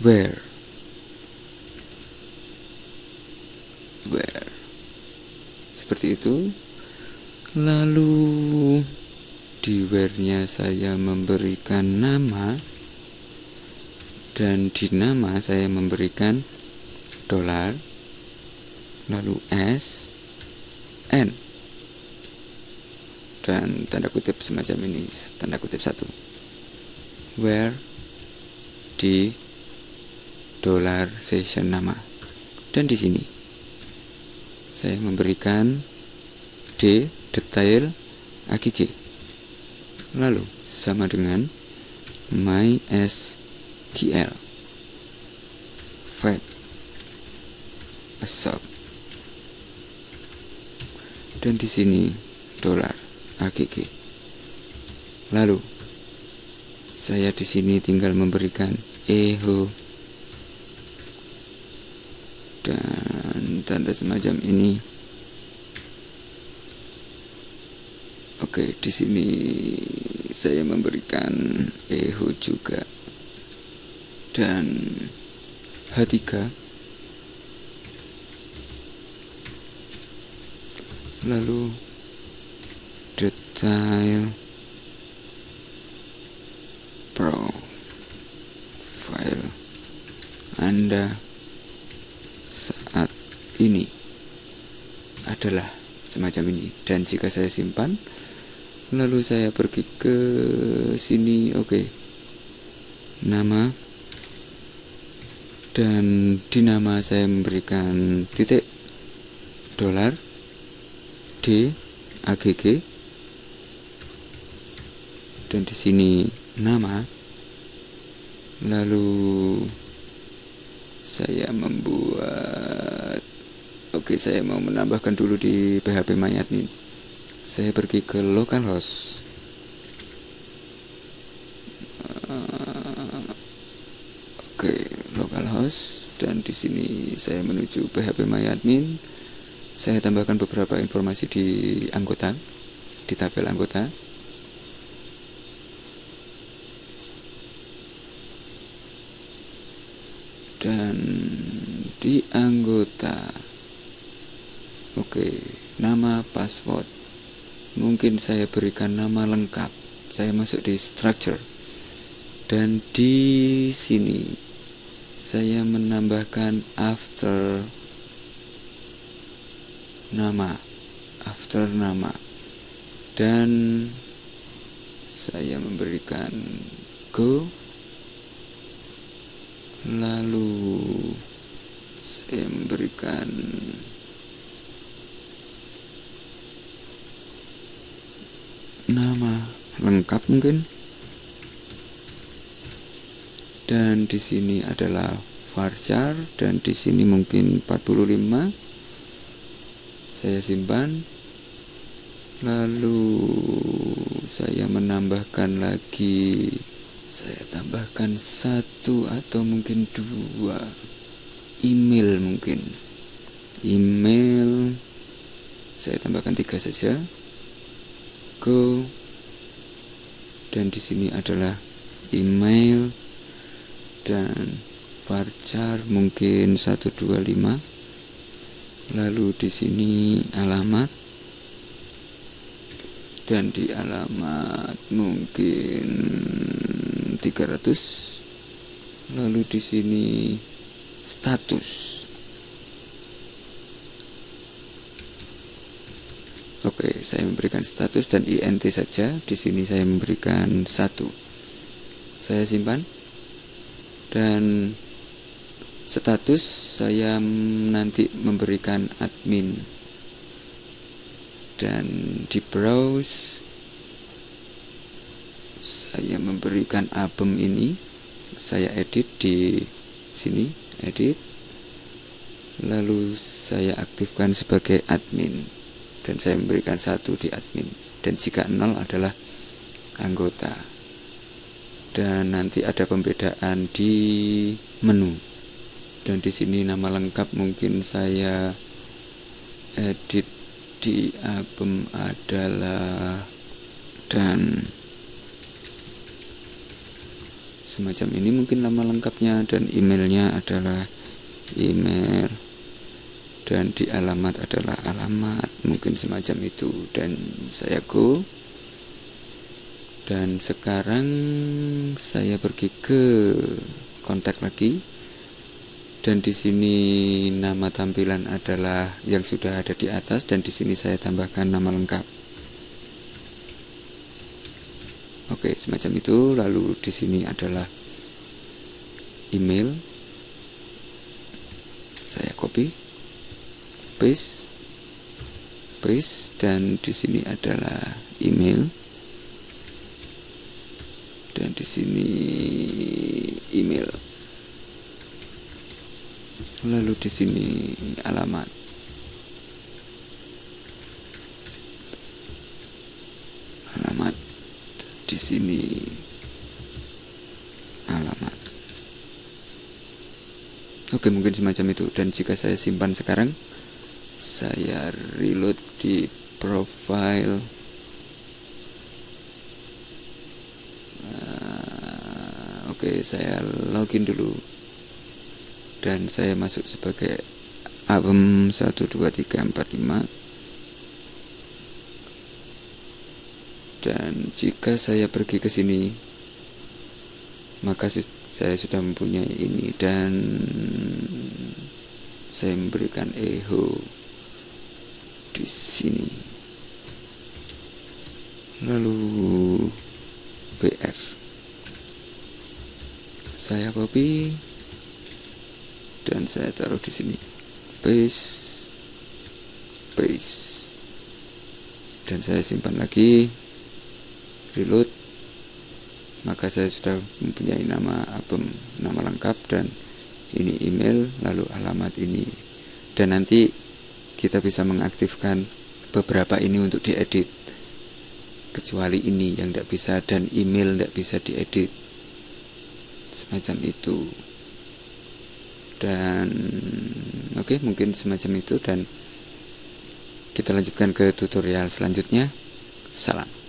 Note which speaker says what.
Speaker 1: where? Where? Seperti itu. Lalu di where nya saya memberikan nama dan di nama saya memberikan dolar lalu S N dan tanda kutip semacam ini tanda kutip satu. Where di dolar session nama. Dan di sini saya memberikan D detail AGG lalu sama dengan MySQL. Fat assault dan di sini dolar AGG lalu saya di sini tinggal memberikan echo dan tanda semacam ini. Oke di sini saya memberikan echo juga. Dan H3 lalu detail profile Anda ini adalah semacam ini. Dan jika saya simpan lalu saya pergi ke sini oke. Okay. nama dan di nama saya memberikan titik dolar D AGG dan di sini nama lalu saya membuat Oke, saya mau menambahkan dulu di PHP MyAdmin. Saya pergi ke localhost. Oke, localhost dan di sini saya menuju PHP MyAdmin. Saya tambahkan beberapa informasi di anggota, di tabel anggota. Dan di anggota Oke, nama password. Mungkin saya berikan nama lengkap. Saya masuk di structure. Dan di sini saya menambahkan after nama. After nama. Dan saya memberikan go lalu saya memberikan nama lengkap mungkin. Dan di sini adalah varchar dan di sini mungkin 45 saya simpan. Lalu saya menambahkan lagi saya tambahkan satu atau mungkin dua. Email mungkin. Email. Saya tambahkan tiga saja. Go. Dan di sini adalah email. Dan varchar mungkin 125 lalu di sini alamat. Dan di alamat mungkin 300 lalu di sini status Oke, saya memberikan status dan int saja. Di sini saya memberikan satu. Saya simpan dan status saya nanti memberikan admin dan di browse saya memberikan album ini. Saya edit di sini edit. Lalu saya aktifkan sebagai admin. Dan saya memberikan satu di admin. Dan jika nol adalah anggota. Dan nanti ada pembedaan di menu. Dan di sini nama lengkap mungkin saya edit di album adalah dan semacam ini mungkin nama lengkapnya dan emailnya adalah email dan di alamat adalah alamat mungkin semacam itu. Dan saya go. Dan sekarang saya pergi ke kontak lagi. Dan di sini nama tampilan adalah yang sudah ada di atas dan di sini saya tambahkan nama lengkap oke semacam itu. Lalu di sini adalah email. Saya copy paste paste dan di sini adalah email. Dan di sini email. Lalu di sini alamat di sini. Alamat oke mungkin semacam itu. Dan jika saya simpan sekarang saya reload di profile. Uh, oke saya login dulu. Dan saya masuk sebagai album 1 2 3 4 5 dan jika saya pergi ke sini maka saya sudah mempunyai ini dan saya memberikan echo di sini. Lalu BR saya copy dan saya taruh di sini. Paste paste. Dan saya simpan lagi reload. Maka saya sudah mempunyai nama album nama lengkap dan ini email lalu alamat ini. Dan nanti kita bisa mengaktifkan beberapa ini untuk diedit. Kecuali ini yang tidak bisa dan email tidak bisa diedit. Semacam itu. Dan oke okay, mungkin semacam itu dan kita lanjutkan ke tutorial selanjutnya. Salam